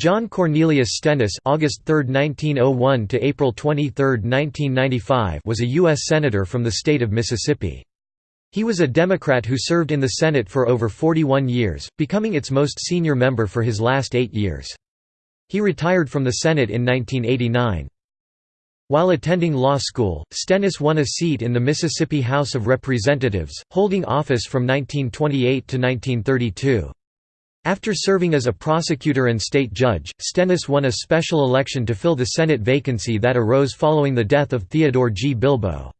John Cornelius Stennis August 3, 1901 to April 23, 1995 was a U.S. Senator from the state of Mississippi. He was a Democrat who served in the Senate for over 41 years, becoming its most senior member for his last eight years. He retired from the Senate in 1989. While attending law school, Stennis won a seat in the Mississippi House of Representatives, holding office from 1928 to 1932. After serving as a prosecutor and state judge, Stennis won a special election to fill the Senate vacancy that arose following the death of Theodore G. Bilbo.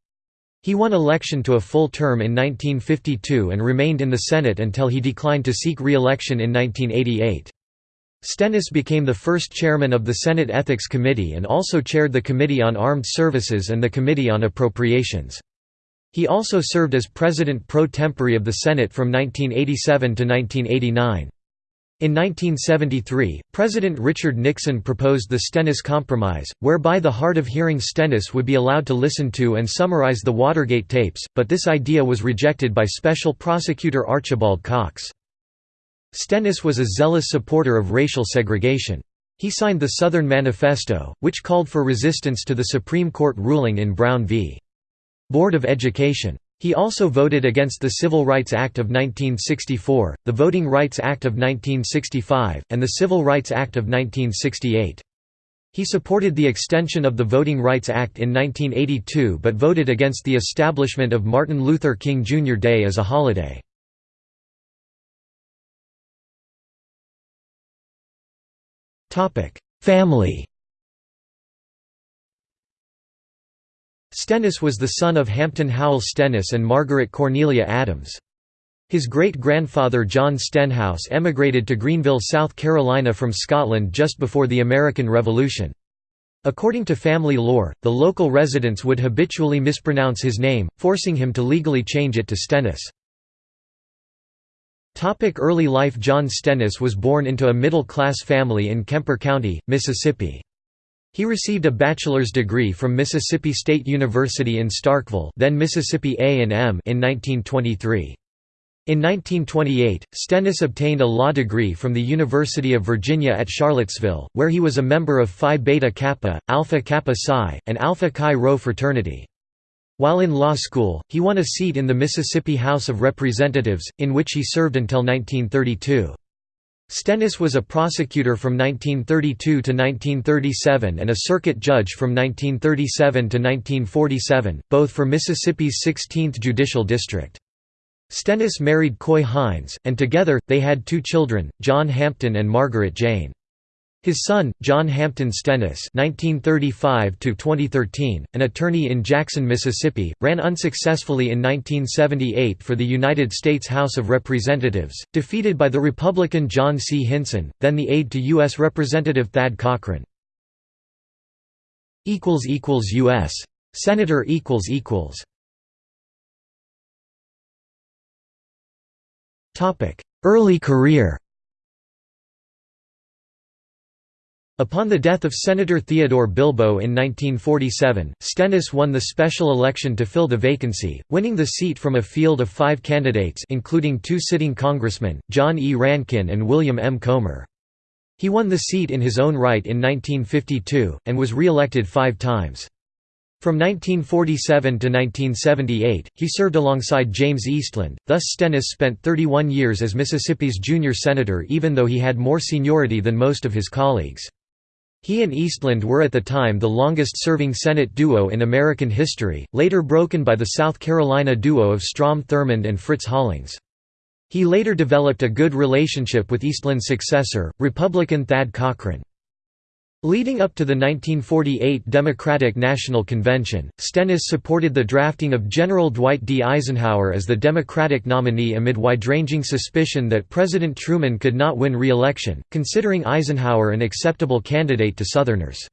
He won election to a full term in 1952 and remained in the Senate until he declined to seek re-election in 1988. Stennis became the first chairman of the Senate Ethics Committee and also chaired the Committee on Armed Services and the Committee on Appropriations. He also served as president pro tempore of the Senate from 1987 to 1989. In 1973, President Richard Nixon proposed the Stennis Compromise, whereby the hard-of-hearing Stennis would be allowed to listen to and summarize the Watergate tapes, but this idea was rejected by Special Prosecutor Archibald Cox. Stennis was a zealous supporter of racial segregation. He signed the Southern Manifesto, which called for resistance to the Supreme Court ruling in Brown v. Board of Education. He also voted against the Civil Rights Act of 1964, the Voting Rights Act of 1965, and the Civil Rights Act of 1968. He supported the extension of the Voting Rights Act in 1982 but voted against the establishment of Martin Luther King Jr. Day as a holiday. Family Stennis was the son of Hampton Howell Stennis and Margaret Cornelia Adams. His great-grandfather John Stenhouse emigrated to Greenville, South Carolina from Scotland just before the American Revolution. According to family lore, the local residents would habitually mispronounce his name, forcing him to legally change it to Stennis. Early life John Stennis was born into a middle-class family in Kemper County, Mississippi. He received a bachelor's degree from Mississippi State University in Starkville then Mississippi A&M in 1923. In 1928, Stennis obtained a law degree from the University of Virginia at Charlottesville, where he was a member of Phi Beta Kappa, Alpha Kappa Psi, and Alpha Chi Rho fraternity. While in law school, he won a seat in the Mississippi House of Representatives, in which he served until 1932. Stennis was a prosecutor from 1932 to 1937 and a circuit judge from 1937 to 1947, both for Mississippi's 16th Judicial District. Stennis married Coy Hines, and together, they had two children, John Hampton and Margaret Jane. His son, John Hampton Stennis (1935–2013), an attorney in Jackson, Mississippi, ran unsuccessfully in 1978 for the United States House of Representatives, defeated by the Republican Jon C. Hinson, then the aide to U.S. Representative Thad Cochran. Equals equals U.S. Senator equals equals. Topic: Early career Upon the death of Senator Theodore Bilbo in 1947, Stennis won the special election to fill the vacancy, winning the seat from a field of five candidates including two sitting congressmen, John E. Rankin and William M. Comer. He won the seat in his own right in 1952, and was re-elected five times. From 1947 to 1978, he served alongside James Eastland, thus Stennis spent 31 years as Mississippi's junior senator even though he had more seniority than most of his colleagues. He and Eastland were at the time the longest-serving Senate duo in American history, later broken by the South Carolina duo of Strom Thurmond and Fritz Hollings. He later developed a good relationship with Eastland's successor, Republican Thad Cochran. Leading up to the 1948 Democratic National Convention, Stennis supported the drafting of General Dwight D. Eisenhower as the Democratic nominee amid wide-ranging suspicion that President Truman could not win re-election, considering Eisenhower an acceptable candidate to Southerners.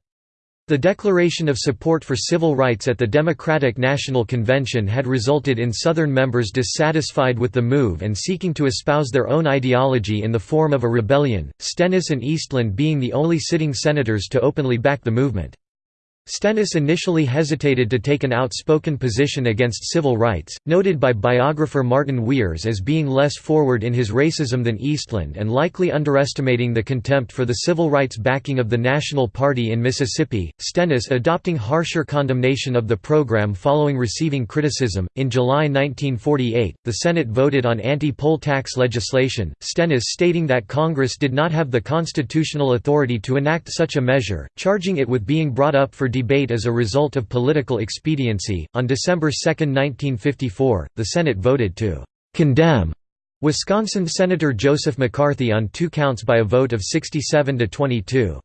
The declaration of support for civil rights at the Democratic National Convention had resulted in Southern members dissatisfied with the move and seeking to espouse their own ideology in the form of a rebellion, Stennis and Eastland being the only sitting senators to openly back the movement. Stennis initially hesitated to take an outspoken position against civil rights, noted by biographer Maarten Zwiers as being less forward in his racism than Eastland and likely underestimating the contempt for the civil rights backing of the National Party in Mississippi. Stennis adopting harsher condemnation of the program following receiving criticism. In July 1948, the Senate voted on anti poll tax legislation, Stennis stating that Congress did not have the constitutional authority to enact such a measure, charging it with being brought up for debate as a result of political expediency. On December 2, 1954, the Senate voted to condemn Wisconsin Senator Joseph McCarthy on two counts by a vote of 67 to 22.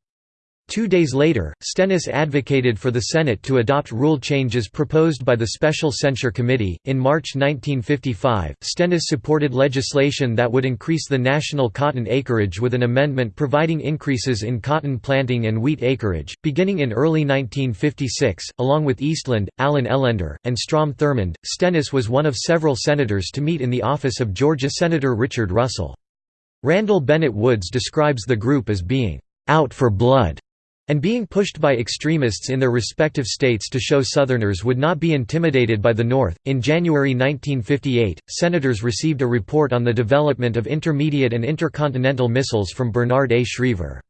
Two days later, Stennis advocated for the Senate to adopt rule changes proposed by the Special Censure Committee. In March 1955, Stennis supported legislation that would increase the national cotton acreage with an amendment providing increases in cotton planting and wheat acreage, beginning in early 1956. Along with Eastland, Allen Ellender, and Strom Thurmond, Stennis was one of several senators to meet in the office of Georgia Senator Richard Russell. Randall Bennett Woods describes the group as being out for blood and being pushed by extremists in their respective states to show Southerners would not be intimidated by the North. In January 1958, senators received a report on the development of intermediate and intercontinental missiles from Bernard A. Schriever.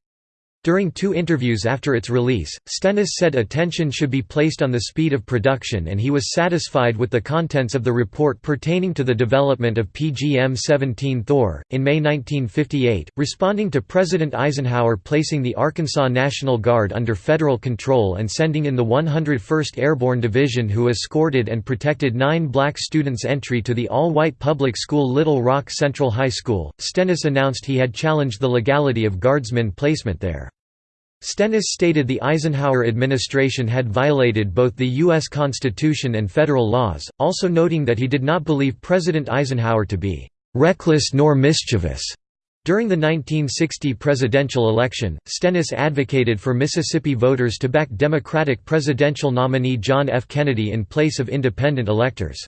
During two interviews after its release, Stennis said attention should be placed on the speed of production and he was satisfied with the contents of the report pertaining to the development of PGM-17 Thor. In May 1958, responding to President Eisenhower placing the Arkansas National Guard under federal control and sending in the 101st Airborne Division who escorted and protected nine black students' entry to the all-white public school Little Rock Central High School, Stennis announced he had challenged the legality of guardsmen placement there. Stennis stated the Eisenhower administration had violated both the U.S. Constitution and federal laws, also noting that he did not believe President Eisenhower to be "...reckless nor mischievous." During the 1960 presidential election, Stennis advocated for Mississippi voters to back Democratic presidential nominee John F. Kennedy in place of independent electors.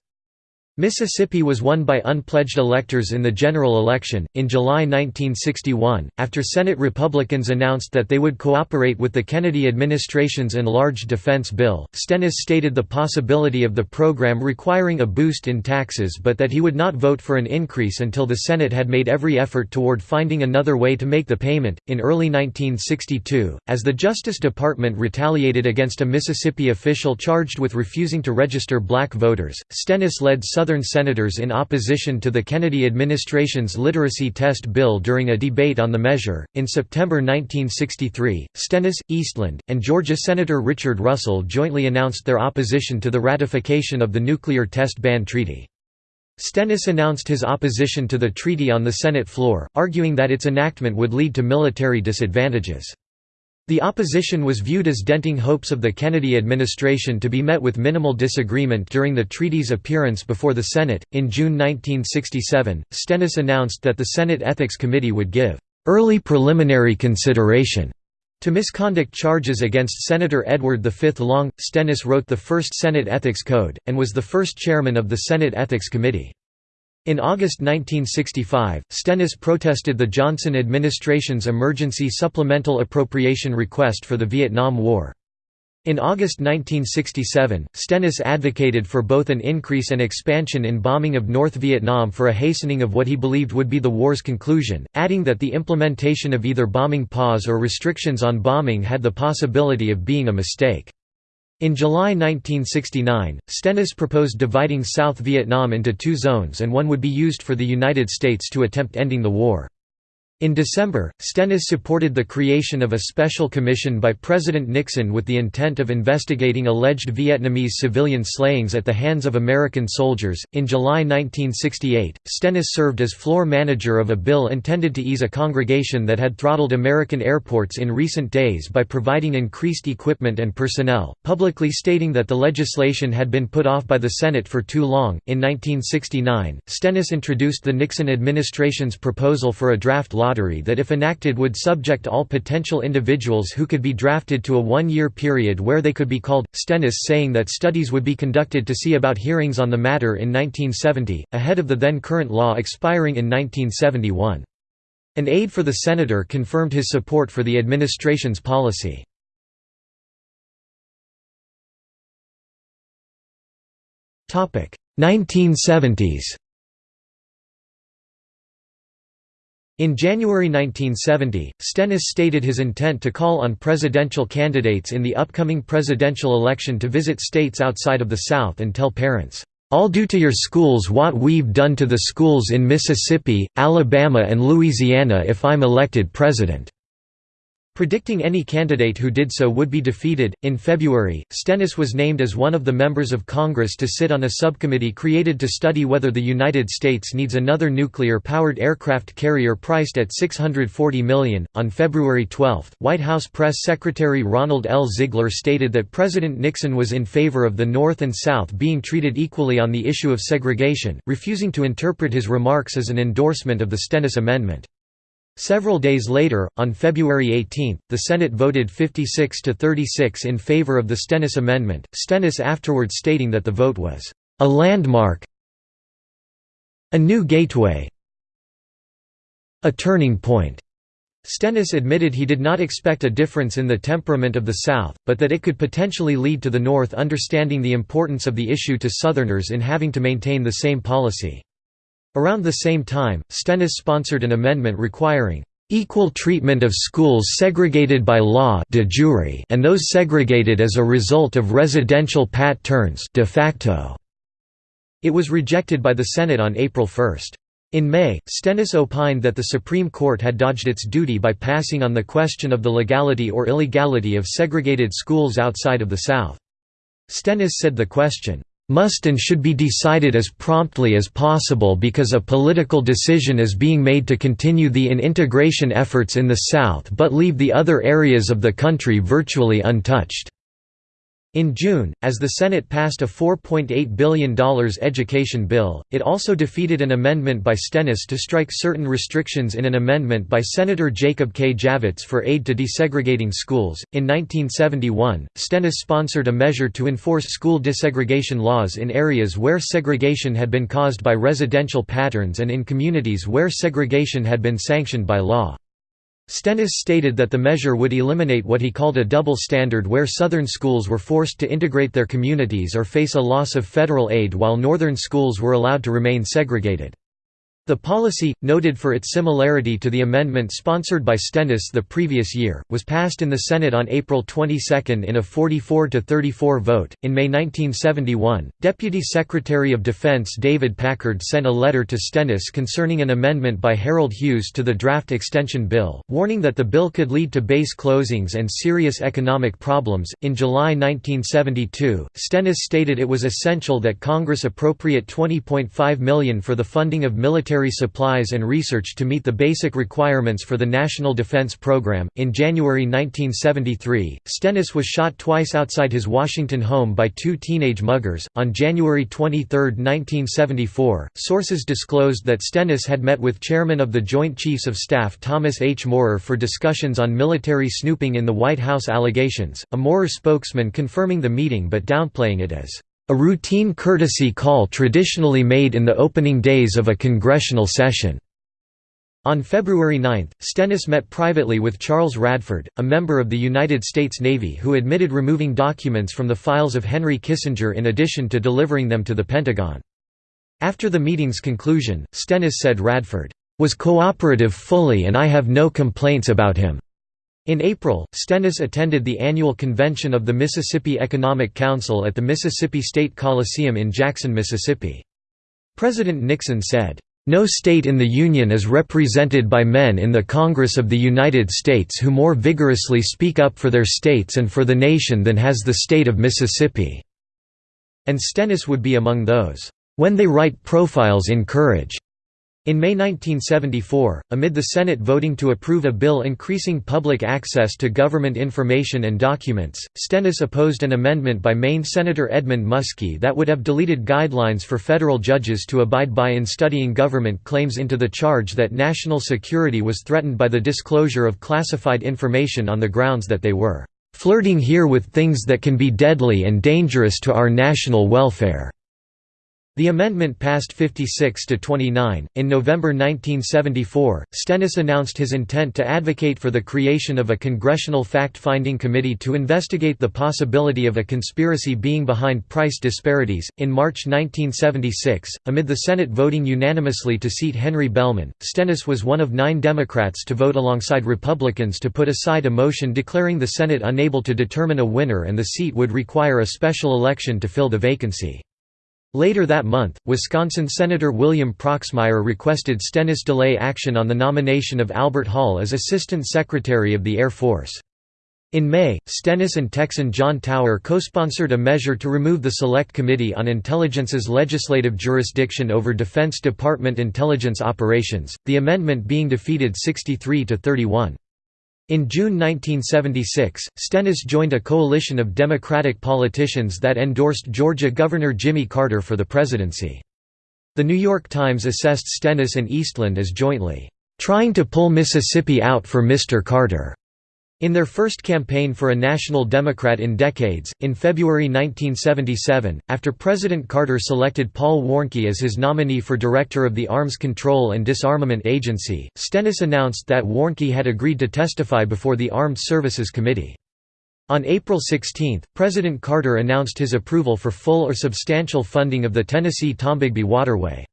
Mississippi was won by unpledged electors in the general election. In July 1961, after Senate Republicans announced that they would cooperate with the Kennedy administration's enlarged defense bill, Stennis stated the possibility of the program requiring a boost in taxes but that he would not vote for an increase until the Senate had made every effort toward finding another way to make the payment. In early 1962, as the Justice Department retaliated against a Mississippi official charged with refusing to register black voters, Stennis led Southern Southern senators in opposition to the Kennedy administration's literacy test bill during a debate on the measure. In September 1963, Stennis, Eastland, and Georgia Senator Richard Russell jointly announced their opposition to the ratification of the Nuclear Test Ban Treaty. Stennis announced his opposition to the treaty on the Senate floor, arguing that its enactment would lead to military disadvantages. The opposition was viewed as denting hopes of the Kennedy administration to be met with minimal disagreement during the treaty's appearance before the Senate. In June 1967, Stennis announced that the Senate Ethics Committee would give early preliminary consideration to misconduct charges against Senator Edward V. Long. Stennis wrote the first Senate Ethics Code, and was the first chairman of the Senate Ethics Committee. In August 1965, Stennis protested the Johnson administration's emergency supplemental appropriation request for the Vietnam War. In August 1967, Stennis advocated for both an increase and expansion in bombing of North Vietnam for a hastening of what he believed would be the war's conclusion, adding that the implementation of either bombing pause or restrictions on bombing had the possibility of being a mistake. In July 1969, Stennis proposed dividing South Vietnam into two zones and one would be used for the United States to attempt ending the war. In December, Stennis supported the creation of a special commission by President Nixon with the intent of investigating alleged Vietnamese civilian slayings at the hands of American soldiers. In July 1968, Stennis served as floor manager of a bill intended to ease a congregation that had throttled American airports in recent days by providing increased equipment and personnel, publicly stating that the legislation had been put off by the Senate for too long. In 1969, Stennis introduced the Nixon administration's proposal for a draft law lottery that if enacted would subject all potential individuals who could be drafted to a one-year period where they could be called, Stennis saying that studies would be conducted to see about hearings on the matter in 1970, ahead of the then current law expiring in 1971. An aide for the senator confirmed his support for the administration's policy. Topic 1970s In January 1970, Stennis stated his intent to call on presidential candidates in the upcoming presidential election to visit states outside of the South and tell parents, "'I'll do to your schools what we've done to the schools in Mississippi, Alabama and Louisiana if I'm elected president." Predicting any candidate who did so would be defeated, in February, Stennis was named as one of the members of Congress to sit on a subcommittee created to study whether the United States needs another nuclear-powered aircraft carrier priced at 640 million. On February 12, White House Press Secretary Ronald L. Ziegler stated that President Nixon was in favor of the North and South being treated equally on the issue of segregation, refusing to interpret his remarks as an endorsement of the Stennis Amendment. Several days later, on February 18, the Senate voted 56 to 36 in favor of the Stennis Amendment, Stennis afterwards stating that the vote was a landmark a new gateway a turning point. Stennis admitted he did not expect a difference in the temperament of the South, but that it could potentially lead to the North understanding the importance of the issue to Southerners in having to maintain the same policy. Around the same time, Stennis sponsored an amendment requiring equal treatment of schools segregated by law de jure and those segregated as a result of residential pat turns de facto. It was rejected by the Senate on April 1. In May, Stennis opined that the Supreme Court had dodged its duty by passing on the question of the legality or illegality of segregated schools outside of the South. Stennis said the question, must and should be decided as promptly as possible because a political decision is being made to continue the in-integration efforts in the South but leave the other areas of the country virtually untouched. In June, as the Senate passed a $4.8 billion education bill, it also defeated an amendment by Stennis to strike certain restrictions in an amendment by Senator Jacob K. Javits for aid to desegregating schools. In 1971, Stennis sponsored a measure to enforce school desegregation laws in areas where segregation had been caused by residential patterns and in communities where segregation had been sanctioned by law. Stennis stated that the measure would eliminate what he called a double standard where Southern schools were forced to integrate their communities or face a loss of federal aid while Northern schools were allowed to remain segregated. The policy, noted for its similarity to the amendment sponsored by Stennis the previous year, was passed in the Senate on April 22 in a 44 to 34 vote. In May 1971, Deputy Secretary of Defense David Packard sent a letter to Stennis concerning an amendment by Harold Hughes to the draft extension bill, warning that the bill could lead to base closings and serious economic problems. In July 1972, Stennis stated it was essential that Congress appropriate 20.5 million for the funding of military military supplies and research to meet the basic requirements for the National Defense Program. In January 1973, Stennis was shot twice outside his Washington home by two teenage muggers. On January 23, 1974, sources disclosed that Stennis had met with Chairman of the Joint Chiefs of Staff Thomas H. Moorer for discussions on military snooping in the White House allegations, a Moorer spokesman confirming the meeting but downplaying it as a routine courtesy call traditionally made in the opening days of a congressional session. On February 9, Stennis met privately with Charles Radford, a member of the United States Navy who admitted removing documents from the files of Henry Kissinger in addition to delivering them to the Pentagon. After the meeting's conclusion, Stennis said Radford, "...was cooperative fully and I have no complaints about him." In April, Stennis attended the annual convention of the Mississippi Economic Council at the Mississippi State Coliseum in Jackson, Mississippi. President Nixon said, "...no state in the Union is represented by men in the Congress of the United States who more vigorously speak up for their states and for the nation than has the state of Mississippi." And Stennis would be among those, "...when they write profiles in courage." In May 1974, amid the Senate voting to approve a bill increasing public access to government information and documents, Stennis opposed an amendment by Maine Senator Edmund Muskie that would have deleted guidelines for federal judges to abide by in studying government claims into the charge that national security was threatened by the disclosure of classified information on the grounds that they were "...flirting here with things that can be deadly and dangerous to our national welfare." The amendment passed 56 to 29. In November 1974, Stennis announced his intent to advocate for the creation of a congressional fact-finding committee to investigate the possibility of a conspiracy being behind price disparities. In March 1976, amid the Senate voting unanimously to seat Henry Bellmon, Stennis was one of 9 Democrats to vote alongside Republicans to put aside a motion declaring the Senate unable to determine a winner and the seat would require a special election to fill the vacancy. Later that month, Wisconsin Senator William Proxmire requested Stennis delay action on the nomination of Albert Hall as Assistant Secretary of the Air Force. In May, Stennis and Texan John Tower co-sponsored a measure to remove the Select Committee on Intelligence's legislative jurisdiction over Defense Department intelligence operations, the amendment being defeated 63 to 31. In June 1976, Stennis joined a coalition of Democratic politicians that endorsed Georgia Governor Jimmy Carter for the presidency. The New York Times assessed Stennis and Eastland as jointly, "...trying to pull Mississippi out for Mr. Carter." In their first campaign for a national Democrat in decades, in February 1977, after President Carter selected Paul Warnke as his nominee for director of the Arms Control and Disarmament Agency, Stennis announced that Warnke had agreed to testify before the Armed Services Committee. On April 16, President Carter announced his approval for full or substantial funding of the Tennessee-Tombigbee Waterway.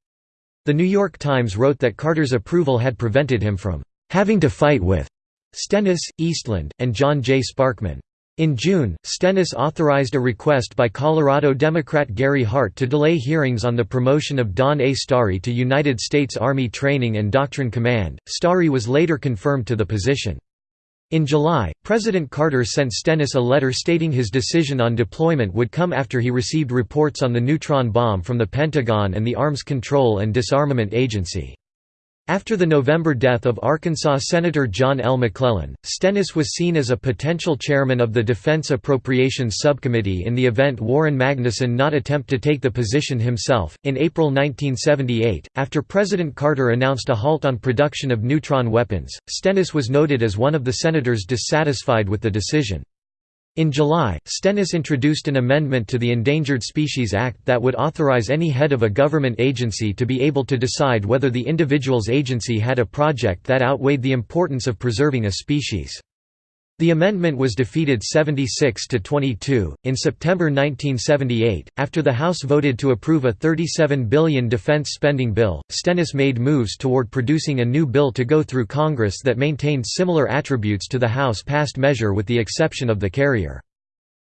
The New York Times wrote that Carter's approval had prevented him from having to fight with Stennis, Eastland, and John J. Sparkman. In June, Stennis authorized a request by Colorado Democrat Gary Hart to delay hearings on the promotion of Don A. Starry to United States Army Training and Doctrine Command. Starry was later confirmed to the position. In July, President Carter sent Stennis a letter stating his decision on deployment would come after he received reports on the neutron bomb from the Pentagon and the Arms Control and Disarmament Agency. After the November death of Arkansas Senator John L. McClellan, Stennis was seen as a potential chairman of the Defense Appropriations Subcommittee in the event Warren Magnuson not attempt to take the position himself. In April 1978, after President Carter announced a halt on production of neutron weapons, Stennis was noted as one of the senators dissatisfied with the decision. In July, Stennis introduced an amendment to the Endangered Species Act that would authorize any head of a government agency to be able to decide whether the individual's agency had a project that outweighed the importance of preserving a species. The amendment was defeated 76 to 22. In September 1978, after the House voted to approve a 37 billion defense spending bill, Stennis made moves toward producing a new bill to go through Congress that maintained similar attributes to the House-passed measure with the exception of the carrier.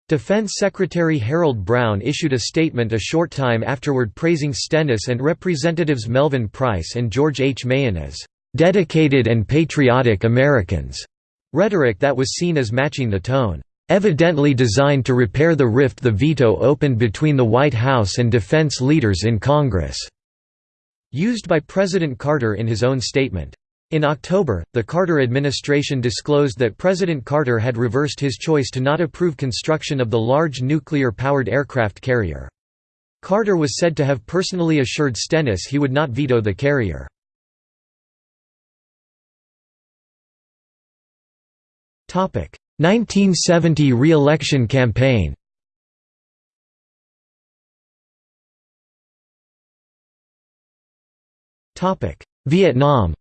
Defense Secretary Harold Brown issued a statement a short time afterward praising Stennis and Representatives Melvin Price and George H. Mahon as "...dedicated and patriotic Americans." Rhetoric that was seen as matching the tone, "...evidently designed to repair the rift the veto opened between the White House and defense leaders in Congress." used by President Carter in his own statement. In October, the Carter administration disclosed that President Carter had reversed his choice to not approve construction of the large nuclear-powered aircraft carrier. Carter was said to have personally assured Stennis he would not veto the carrier. 1970 re-election campaign. Vietnam.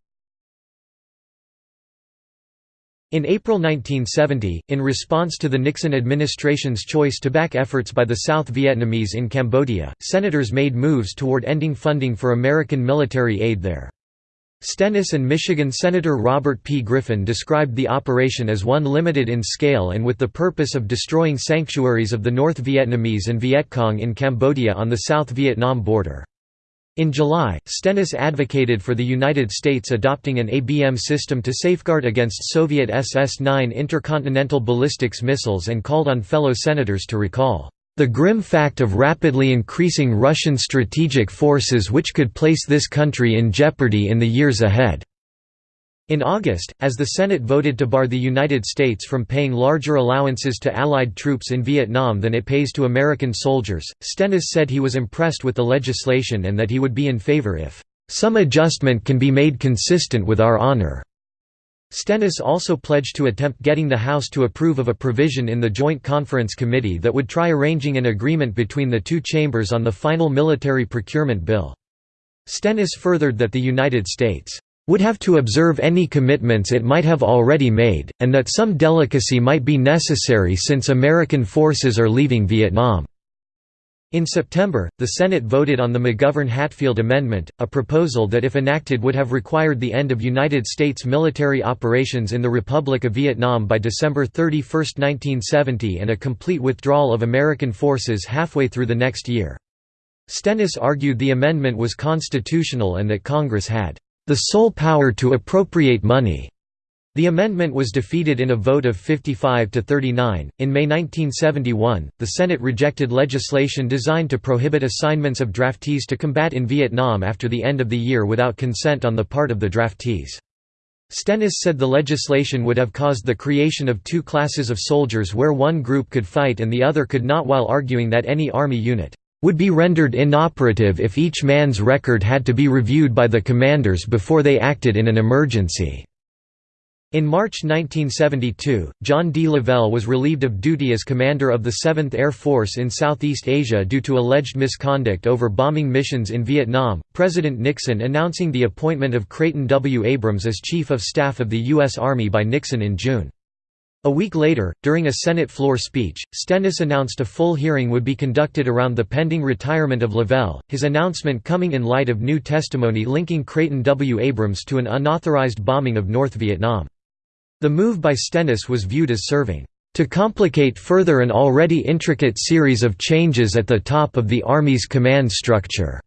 In April 1970, in response to the Nixon administration's choice to back efforts by the South Vietnamese in Cambodia, senators made moves toward ending funding for American military aid there. Stennis and Michigan Senator Robert P. Griffin described the operation as one limited in scale and with the purpose of destroying sanctuaries of the North Vietnamese and Viet Cong in Cambodia on the South Vietnam border. In July, Stennis advocated for the United States adopting an ABM system to safeguard against Soviet SS-9 intercontinental ballistics missiles and called on fellow senators to recall the grim fact of rapidly increasing Russian strategic forces which could place this country in jeopardy in the years ahead." In August, as the Senate voted to bar the United States from paying larger allowances to Allied troops in Vietnam than it pays to American soldiers, Stennis said he was impressed with the legislation and that he would be in favor if, "...some adjustment can be made consistent with our honor." Stennis also pledged to attempt getting the House to approve of a provision in the Joint Conference Committee that would try arranging an agreement between the two chambers on the final military procurement bill. Stennis furthered that the United States would have to observe any commitments it might have already made, and that some delicacy might be necessary since American forces are leaving Vietnam. In September, the Senate voted on the McGovern-Hatfield Amendment, a proposal that if enacted would have required the end of United States military operations in the Republic of Vietnam by December 31, 1970 and a complete withdrawal of American forces halfway through the next year. Stennis argued the amendment was constitutional and that Congress had the sole power to appropriate money the amendment was defeated in a vote of 55 to 39. In May 1971, the Senate rejected legislation designed to prohibit assignments of draftees to combat in Vietnam after the end of the year without consent on the part of the draftees. Stennis said the legislation would have caused the creation of two classes of soldiers where one group could fight and the other could not while arguing that any Army unit would be rendered inoperative if each man's record had to be reviewed by the commanders before they acted in an emergency. In March 1972, John D. Lavelle was relieved of duty as commander of the 7th Air Force in Southeast Asia due to alleged misconduct over bombing missions in Vietnam, President Nixon announcing the appointment of Creighton W. Abrams as Chief of Staff of the U.S. Army by Nixon in June. A week later, during a Senate floor speech, Stennis announced a full hearing would be conducted around the pending retirement of Lavelle, his announcement coming in light of new testimony linking Creighton W. Abrams to an unauthorized bombing of North Vietnam. The move by Stennis was viewed as serving to complicate further an already intricate series of changes at the top of the Army's command structure.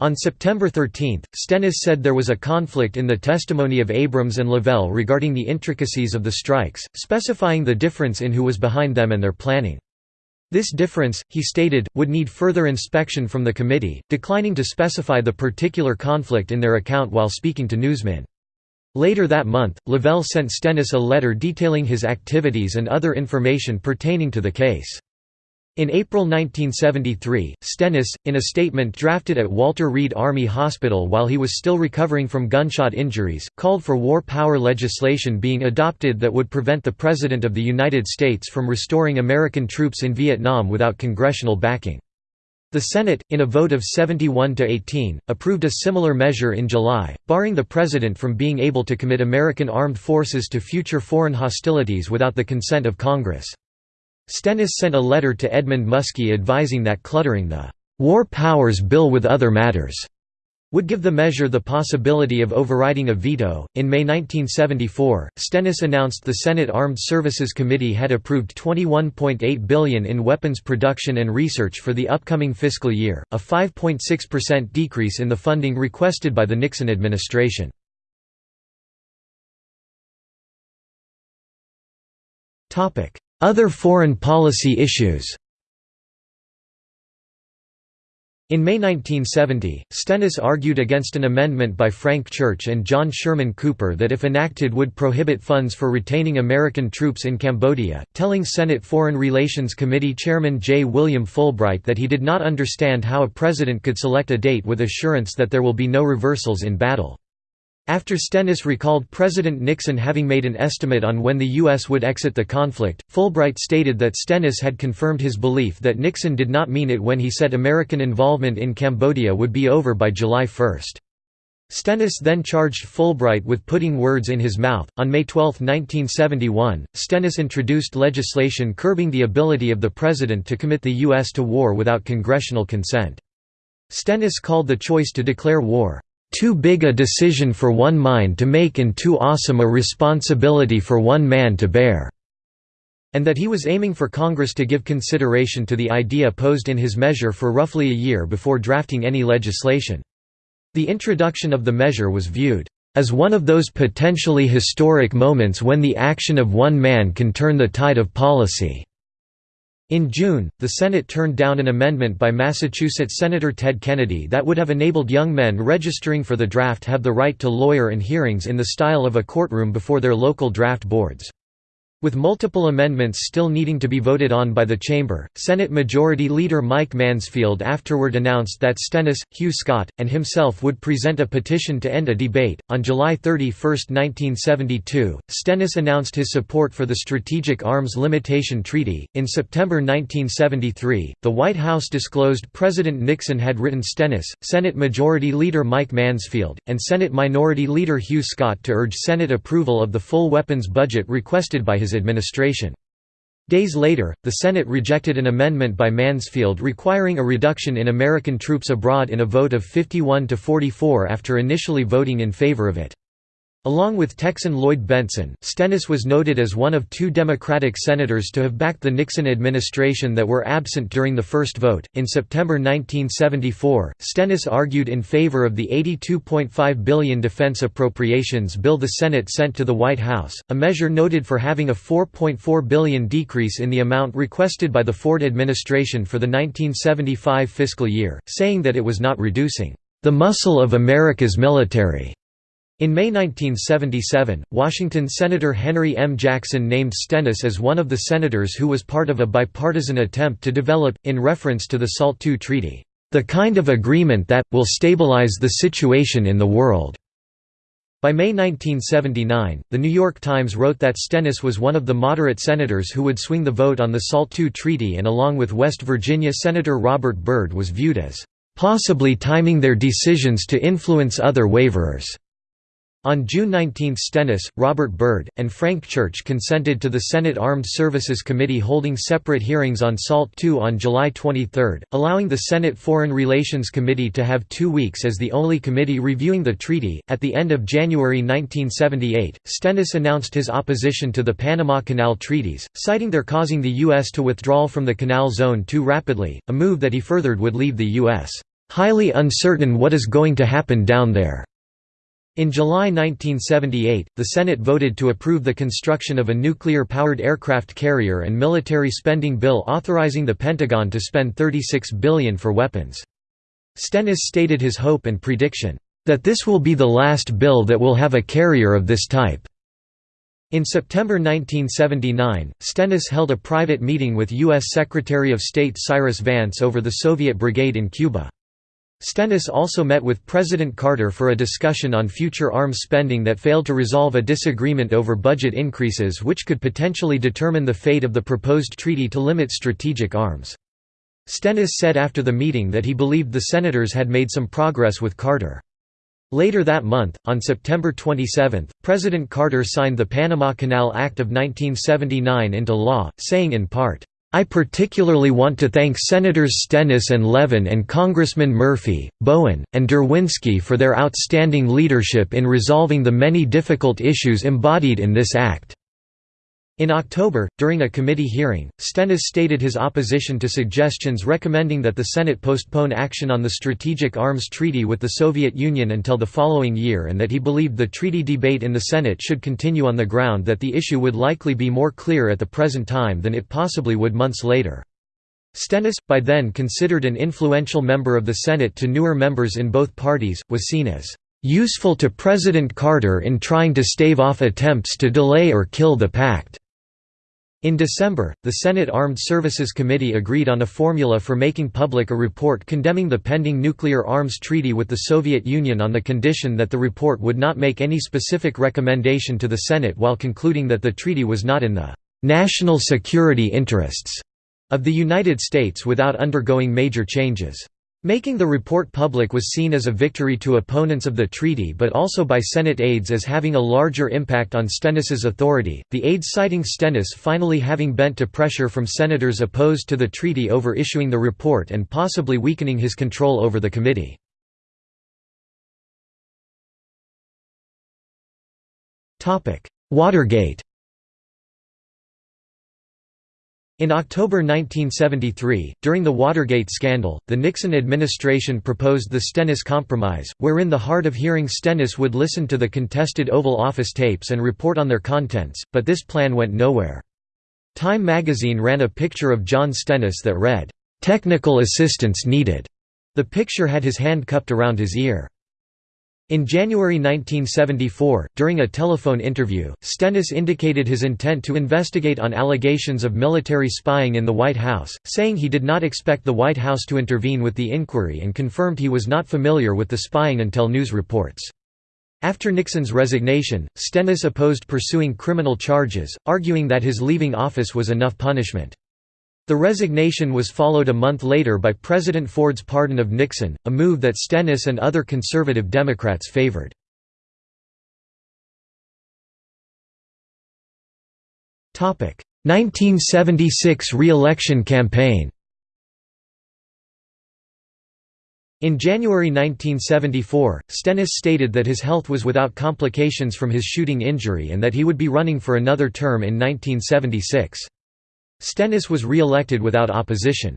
On September 13, Stennis said there was a conflict in the testimony of Abrams and Lavelle regarding the intricacies of the strikes, specifying the difference in who was behind them and their planning. This difference, he stated, would need further inspection from the committee, declining to specify the particular conflict in their account while speaking to newsmen. Later that month, Lavelle sent Stennis a letter detailing his activities and other information pertaining to the case. In April 1973, Stennis, in a statement drafted at Walter Reed Army Hospital while he was still recovering from gunshot injuries, called for war power legislation being adopted that would prevent the President of the United States from restoring American troops in Vietnam without congressional backing. The Senate, in a vote of 71 to 18, approved a similar measure in July, barring the President from being able to commit American armed forces to future foreign hostilities without the consent of Congress. Stennis sent a letter to Edmund Muskie advising that cluttering the War Powers Bill with other matters would give the measure the possibility of overriding a veto. In May 1974, Stennis announced the Senate Armed Services Committee had approved 21.8 billion in weapons production and research for the upcoming fiscal year, a 5.6% decrease in the funding requested by the Nixon administration. Other foreign policy issues In May 1970, Stennis argued against an amendment by Frank Church and John Sherman Cooper that if enacted would prohibit funds for retaining American troops in Cambodia, telling Senate Foreign Relations Committee Chairman J. William Fulbright that he did not understand how a president could select a date with assurance that there will be no reversals in battle. After Stennis recalled President Nixon having made an estimate on when the U.S. would exit the conflict, Fulbright stated that Stennis had confirmed his belief that Nixon did not mean it when he said American involvement in Cambodia would be over by July 1. Stennis then charged Fulbright with putting words in his mouth. On May 12, 1971, Stennis introduced legislation curbing the ability of the president to commit the U.S. to war without congressional consent. Stennis called the choice to declare war, too big a decision for one mind to make and too awesome a responsibility for one man to bear", and that he was aiming for Congress to give consideration to the idea posed in his measure for roughly a year before drafting any legislation. The introduction of the measure was viewed as one of those potentially historic moments when the action of one man can turn the tide of policy. In June, the Senate turned down an amendment by Massachusetts Senator Ted Kennedy that would have enabled young men registering for the draft have the right to lawyer and hearings in the style of a courtroom before their local draft boards. With multiple amendments still needing to be voted on by the chamber, Senate Majority Leader Mike Mansfield afterward announced that Stennis, Hugh Scott, and himself would present a petition to end a debate. On July 31, 1972, Stennis announced his support for the Strategic Arms Limitation Treaty. In September 1973, the White House disclosed President Nixon had written Stennis, Senate Majority Leader Mike Mansfield, and Senate Minority Leader Hugh Scott to urge Senate approval of the full weapons budget requested by his his administration. Days later, the Senate rejected an amendment by Mansfield requiring a reduction in American troops abroad in a vote of 51 to 44 after initially voting in favor of it. Along with Texan Lloyd Bentsen, Stennis was noted as one of two Democratic senators to have backed the Nixon administration that were absent during the first vote. In September 1974, Stennis argued in favor of the 82.5 billion defense appropriations bill the Senate sent to the White House, a measure noted for having a 4.4 billion decrease in the amount requested by the Ford administration for the 1975 fiscal year, saying that it was not reducing the muscle of America's military. In May 1977, Washington Senator Henry M. Jackson named Stennis as one of the senators who was part of a bipartisan attempt to develop, in reference to the SALT II Treaty, "...the kind of agreement that, will stabilize the situation in the world." By May 1979, The New York Times wrote that Stennis was one of the moderate senators who would swing the vote on the SALT II Treaty and along with West Virginia Senator Robert Byrd was viewed as, "...possibly timing their decisions to influence other waverers." On June 19 Stennis, Robert Byrd, and Frank Church consented to the Senate Armed Services Committee holding separate hearings on SALT II on July 23, allowing the Senate Foreign Relations Committee to have two weeks as the only committee reviewing the treaty. At the end of January 1978, Stennis announced his opposition to the Panama Canal treaties, citing their causing the U.S. to withdraw from the Canal Zone too rapidly, a move that he furthered would leave the U.S. highly uncertain what is going to happen down there. In July 1978, the Senate voted to approve the construction of a nuclear-powered aircraft carrier and military spending bill authorizing the Pentagon to spend 36 billion for weapons. Stennis stated his hope and prediction, "...that this will be the last bill that will have a carrier of this type." In September 1979, Stennis held a private meeting with U.S. Secretary of State Cyrus Vance over the Soviet Brigade in Cuba. Stennis also met with President Carter for a discussion on future arms spending that failed to resolve a disagreement over budget increases which could potentially determine the fate of the proposed treaty to limit strategic arms. Stennis said after the meeting that he believed the senators had made some progress with Carter. Later that month, on September 27, President Carter signed the Panama Canal Act of 1979 into law, saying in part, I particularly want to thank Senators Stennis and Levin and Congressman Murphy, Bowen, and Derwinski for their outstanding leadership in resolving the many difficult issues embodied in this act. In October, during a committee hearing, Stennis stated his opposition to suggestions recommending that the Senate postpone action on the Strategic Arms Treaty with the Soviet Union until the following year and that he believed the treaty debate in the Senate should continue on the ground that the issue would likely be more clear at the present time than it possibly would months later. Stennis, by then considered an influential member of the Senate to newer members in both parties, was seen as useful to President Carter in trying to stave off attempts to delay or kill the pact. In December, the Senate Armed Services Committee agreed on a formula for making public a report condemning the pending nuclear arms treaty with the Soviet Union on the condition that the report would not make any specific recommendation to the Senate while concluding that the treaty was not in the «national security interests» of the United States without undergoing major changes. Making the report public was seen as a victory to opponents of the treaty but also by Senate aides as having a larger impact on Stennis's authority, the aides citing Stennis finally having bent to pressure from senators opposed to the treaty over issuing the report and possibly weakening his control over the committee. Watergate In October 1973, during the Watergate scandal, the Nixon administration proposed the Stennis Compromise, wherein the hard of hearing Stennis would listen to the contested Oval Office tapes and report on their contents, but this plan went nowhere. Time magazine ran a picture of John Stennis that read, "'Technical assistance needed'". The picture had his hand cupped around his ear. In January 1974, during a telephone interview, Stennis indicated his intent to investigate on allegations of military spying in the White House, saying he did not expect the White House to intervene with the inquiry and confirmed he was not familiar with the spying until news reports. After Nixon's resignation, Stennis opposed pursuing criminal charges, arguing that his leaving office was enough punishment. The resignation was followed a month later by President Ford's pardon of Nixon, a move that Stennis and other conservative Democrats favored. Topic: 1976 re-election campaign. In January 1974, Stennis stated that his health was without complications from his shooting injury and that he would be running for another term in 1976. Stennis was re-elected without opposition.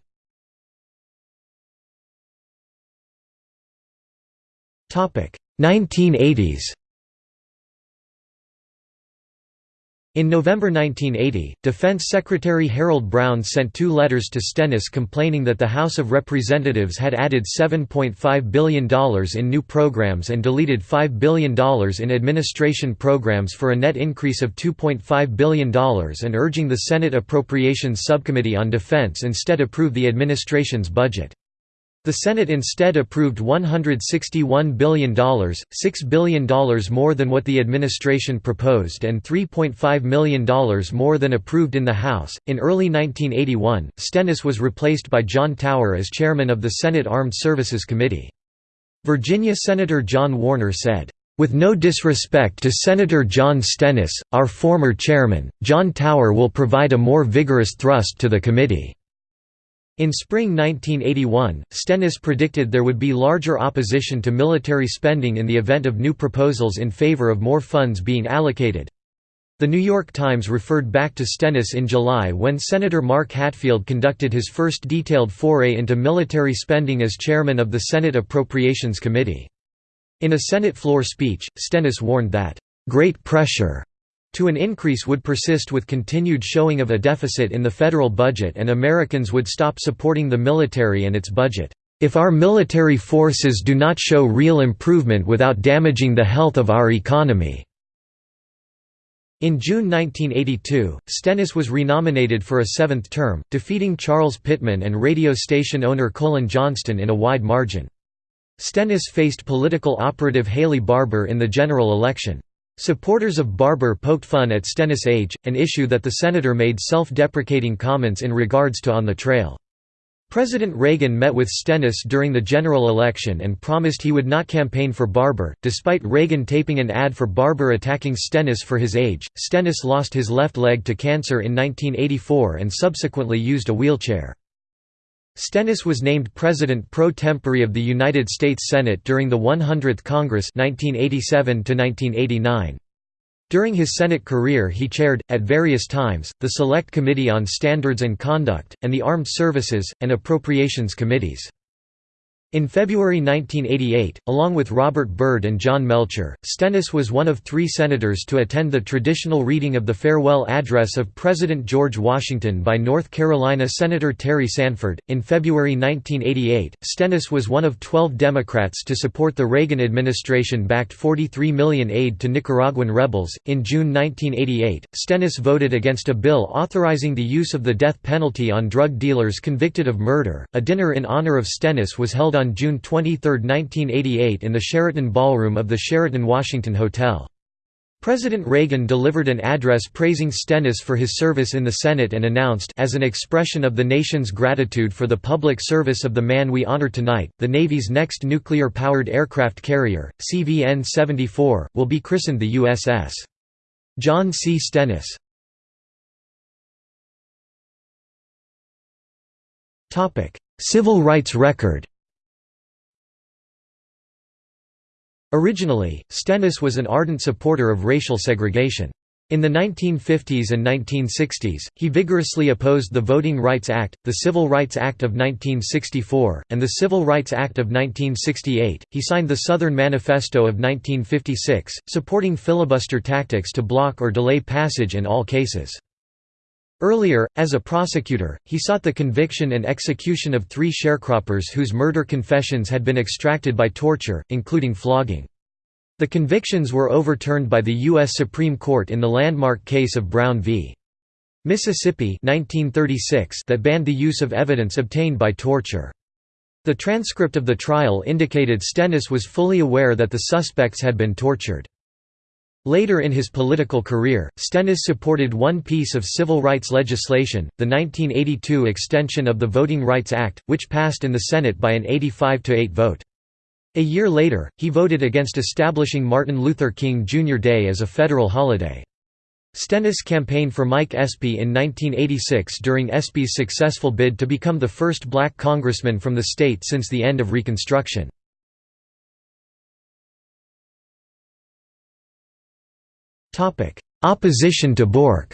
Topic 1980s. In November 1980, Defense Secretary Harold Brown sent two letters to Stennis complaining that the House of Representatives had added $7.5 billion in new programs and deleted $5 billion in administration programs for a net increase of $2.5 billion and urging the Senate Appropriations Subcommittee on Defense instead approve the administration's budget. The Senate instead approved $161 billion, $6 billion more than what the administration proposed and $3.5 million more than approved in the House. In early 1981, Stennis was replaced by John Tower as chairman of the Senate Armed Services Committee. Virginia Senator John Warner said, with no disrespect to Senator John Stennis, our former chairman, John Tower will provide a more vigorous thrust to the committee. In spring 1981, Stennis predicted there would be larger opposition to military spending in the event of new proposals in favor of more funds being allocated. The New York Times referred back to Stennis in July when Senator Mark Hatfield conducted his first detailed foray into military spending as chairman of the Senate Appropriations Committee. In a Senate floor speech, Stennis warned that, "...great pressure to an increase would persist with continued showing of a deficit in the federal budget and Americans would stop supporting the military and its budget. If our military forces do not show real improvement without damaging the health of our economy." In June 1982, Stennis was renominated for a seventh term, defeating Charles Pittman and radio station owner Colin Johnston in a wide margin. Stennis faced political operative Haley Barbour in the general election. Supporters of Barbour poked fun at Stennis' age, an issue that the senator made self-deprecating comments in regards to on the trail. President Reagan met with Stennis during the general election and promised he would not campaign for Barbour. Despite Reagan taping an ad for Barbour attacking Stennis for his age, Stennis lost his left leg to cancer in 1984 and subsequently used a wheelchair. Stennis was named President pro tempore of the United States Senate during the 100th Congress 1987 -1989. During his Senate career he chaired, at various times, the Select Committee on Standards and Conduct, and the Armed Services, and Appropriations Committees. In February 1988, along with Robert Byrd and John Melcher, Stennis was one of three senators to attend the traditional reading of the farewell address of President George Washington by North Carolina Senator Terry Sanford. In February 1988, Stennis was one of 12 Democrats to support the Reagan administration backed 43 million aid to Nicaraguan rebels. In June 1988, Stennis voted against a bill authorizing the use of the death penalty on drug dealers convicted of murder. A dinner in honor of Stennis was held on on June 23, 1988 in the Sheraton Ballroom of the Sheraton Washington Hotel. President Reagan delivered an address praising Stennis for his service in the Senate and announced as an expression of the nation's gratitude for the public service of the man we honor tonight, the Navy's next nuclear-powered aircraft carrier, CVN-74, will be christened the USS. John C. Stennis. Civil rights record Originally, Stennis was an ardent supporter of racial segregation. In the 1950s and 1960s, he vigorously opposed the Voting Rights Act, the Civil Rights Act of 1964, and the Civil Rights Act of 1968. He signed the Southern Manifesto of 1956, supporting filibuster tactics to block or delay passage in all cases. Earlier, as a prosecutor, he sought the conviction and execution of three sharecroppers whose murder confessions had been extracted by torture, including flogging. The convictions were overturned by the U.S. Supreme Court in the landmark case of Brown v. Mississippi 1936 that banned the use of evidence obtained by torture. The transcript of the trial indicated Stennis was fully aware that the suspects had been tortured. Later in his political career, Stennis supported one piece of civil rights legislation, the 1982 extension of the Voting Rights Act, which passed in the Senate by an 85–8 vote. A year later, he voted against establishing Martin Luther King Jr. Day as a federal holiday. Stennis campaigned for Mike Espy in 1986 during Espy's successful bid to become the first black congressman from the state since the end of Reconstruction. Opposition to Bork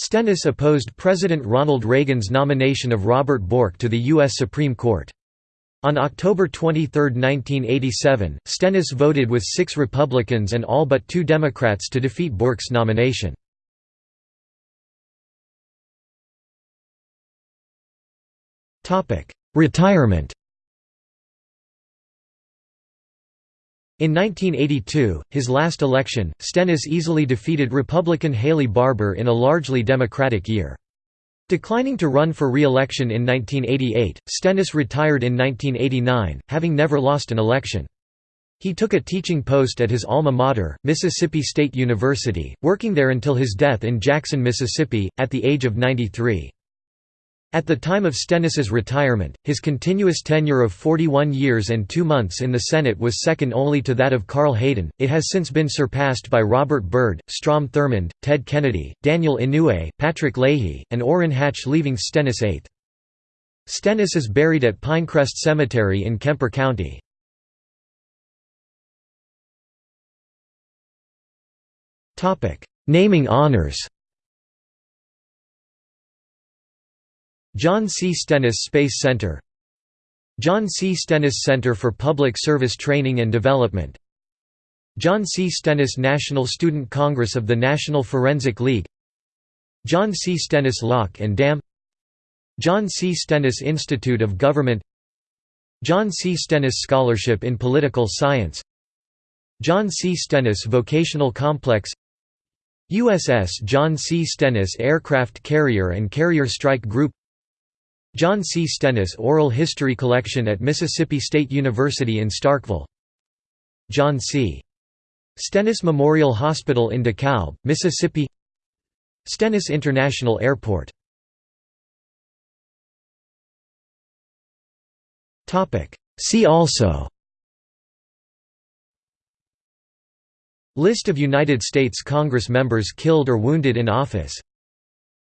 Stennis opposed President Ronald Reagan's nomination of Robert Bork to the U.S. Supreme Court. On October 23, 1987, Stennis voted with six Republicans and all but two Democrats to defeat Bork's nomination. Retirement In 1982, his last election, Stennis easily defeated Republican Haley Barbour in a largely Democratic year. Declining to run for re-election in 1988, Stennis retired in 1989, having never lost an election. He took a teaching post at his alma mater, Mississippi State University, working there until his death in Jackson, Mississippi, at the age of 93. At the time of Stennis's retirement, his continuous tenure of 41 years and two months in the Senate was second only to that of Carl Hayden. It has since been surpassed by Robert Byrd, Strom Thurmond, Ted Kennedy, Daniel Inouye, Patrick Leahy, and Orrin Hatch, leaving Stennis eighth. Stennis is buried at Pinecrest Cemetery in Kemper County. Naming honors John C. Stennis Space Center John C. Stennis Center for Public Service Training and Development John C. Stennis National Student Congress of the National Forensic League John C. Stennis Lock and Dam John C. Stennis Institute of Government John C. Stennis Scholarship in Political Science John C. Stennis Vocational Complex USS John C. Stennis Aircraft Carrier and Carrier Strike Group John C. Stennis Oral History Collection at Mississippi State University in Starkville. John C. Stennis Memorial Hospital in DeKalb, Mississippi. Stennis International Airport. See also. List of United States Congress members killed or wounded in office.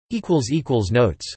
Notes